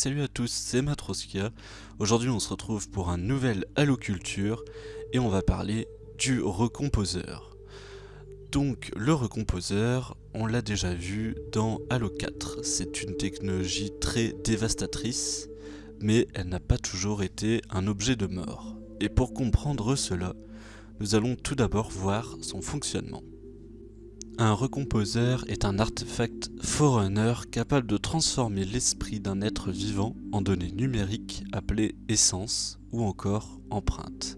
Salut à tous, c'est Matroskia. Aujourd'hui on se retrouve pour un nouvel Halo Culture et on va parler du recomposeur. Donc le recomposeur, on l'a déjà vu dans Halo 4. C'est une technologie très dévastatrice, mais elle n'a pas toujours été un objet de mort. Et pour comprendre cela, nous allons tout d'abord voir son fonctionnement. Un recomposeur est un artefact Forerunner capable de transformer l'esprit d'un être vivant en données numériques appelées essence ou encore empreinte.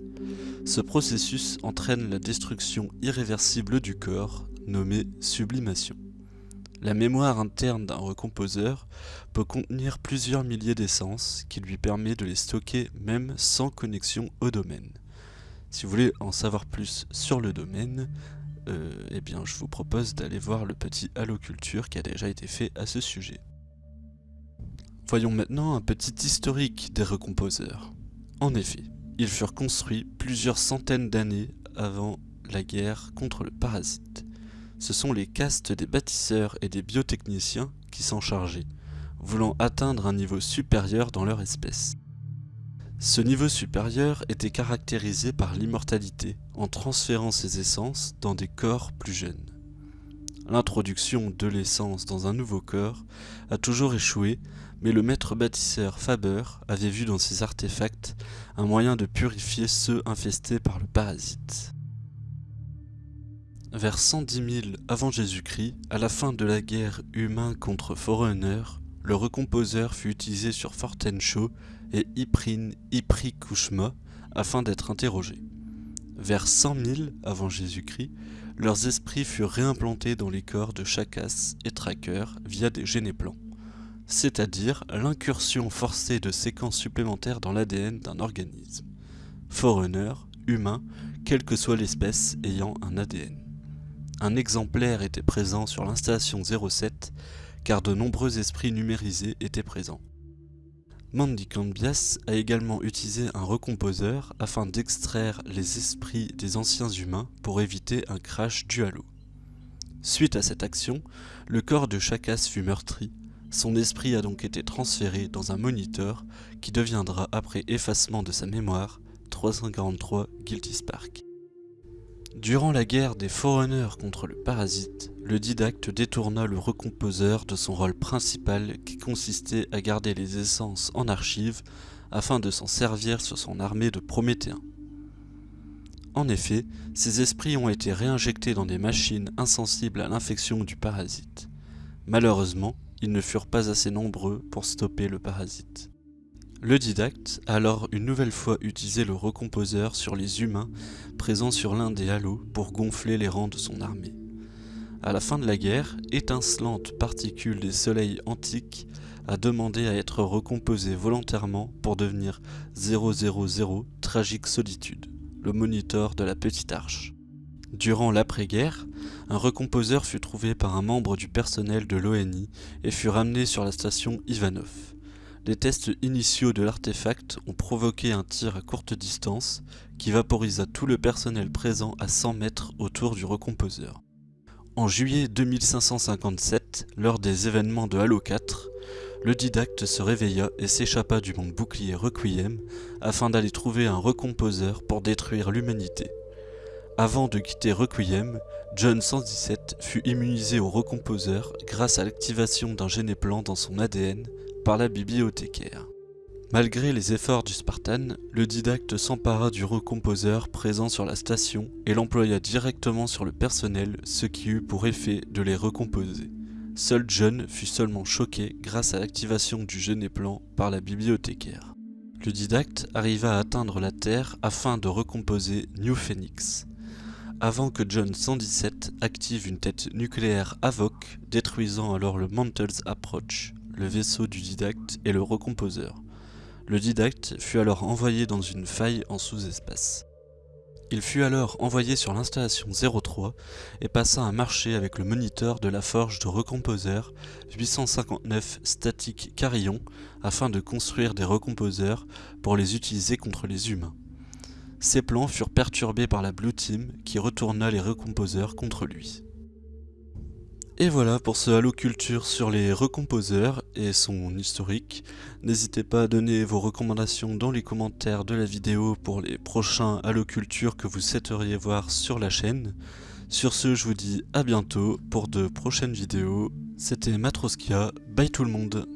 Ce processus entraîne la destruction irréversible du corps, nommée sublimation. La mémoire interne d'un recomposeur peut contenir plusieurs milliers d'essences qui lui permet de les stocker même sans connexion au domaine. Si vous voulez en savoir plus sur le domaine, euh, eh bien je vous propose d'aller voir le petit Halo Culture qui a déjà été fait à ce sujet. Voyons maintenant un petit historique des recomposeurs. En effet, ils furent construits plusieurs centaines d'années avant la guerre contre le parasite. Ce sont les castes des bâtisseurs et des biotechniciens qui s'en chargeaient, voulant atteindre un niveau supérieur dans leur espèce. Ce niveau supérieur était caractérisé par l'immortalité, en transférant ses essences dans des corps plus jeunes. L'introduction de l'essence dans un nouveau corps a toujours échoué, mais le maître bâtisseur Faber avait vu dans ses artefacts un moyen de purifier ceux infestés par le parasite. Vers 110 000 avant Jésus-Christ, à la fin de la guerre humain contre Forerunner, le recomposeur fut utilisé sur Fortenshaw et Iprin Iprikushma afin d'être interrogés. Vers 100 000 avant Jésus-Christ, leurs esprits furent réimplantés dans les corps de Chakas et Tracker via des généplans, c'est-à-dire l'incursion forcée de séquences supplémentaires dans l'ADN d'un organisme. Forerunner, humain, quelle que soit l'espèce ayant un ADN. Un exemplaire était présent sur l'installation 07 car de nombreux esprits numérisés étaient présents. Mandy Cambias a également utilisé un recomposeur afin d'extraire les esprits des anciens humains pour éviter un crash du halo. Suite à cette action, le corps de Chakas fut meurtri, son esprit a donc été transféré dans un moniteur qui deviendra après effacement de sa mémoire 343 Guilty Spark. Durant la guerre des Forerunners contre le parasite, le didacte détourna le recomposeur de son rôle principal qui consistait à garder les essences en archive afin de s'en servir sur son armée de Prométhéens. En effet, ces esprits ont été réinjectés dans des machines insensibles à l'infection du parasite. Malheureusement, ils ne furent pas assez nombreux pour stopper le parasite. Le didacte a alors une nouvelle fois utilisé le recomposeur sur les humains présents sur l'un des halos pour gonfler les rangs de son armée. À la fin de la guerre, étincelante particule des soleils antiques a demandé à être recomposée volontairement pour devenir 000 Tragique Solitude, le moniteur de la Petite Arche. Durant l'après-guerre, un recomposeur fut trouvé par un membre du personnel de l'ONI et fut ramené sur la station Ivanov. Les tests initiaux de l'artefact ont provoqué un tir à courte distance qui vaporisa tout le personnel présent à 100 mètres autour du recomposeur. En juillet 2557, lors des événements de Halo 4, le didacte se réveilla et s'échappa du monde bouclier Requiem afin d'aller trouver un recomposeur pour détruire l'humanité. Avant de quitter Requiem, John 117 fut immunisé au recomposeur grâce à l'activation d'un généplan dans son ADN par la bibliothécaire. Malgré les efforts du Spartan, le didacte s'empara du recomposeur présent sur la station et l'employa directement sur le personnel, ce qui eut pour effet de les recomposer. Seul John fut seulement choqué grâce à l'activation du Genéplan par la bibliothécaire. Le didacte arriva à atteindre la Terre afin de recomposer New Phoenix. Avant que John 117 active une tête nucléaire Avoc, détruisant alors le Mantles Approach, le vaisseau du didacte et le recomposeur. Le didacte fut alors envoyé dans une faille en sous-espace. Il fut alors envoyé sur l'installation 03 et passa un marché avec le moniteur de la forge de recomposeur 859 Static Carillon afin de construire des recomposeurs pour les utiliser contre les humains. Ces plans furent perturbés par la Blue Team qui retourna les recomposeurs contre lui. Et voilà pour ce Halo Culture sur les recomposeurs et son historique. N'hésitez pas à donner vos recommandations dans les commentaires de la vidéo pour les prochains Halo Culture que vous souhaiteriez voir sur la chaîne. Sur ce, je vous dis à bientôt pour de prochaines vidéos. C'était Matroskia, bye tout le monde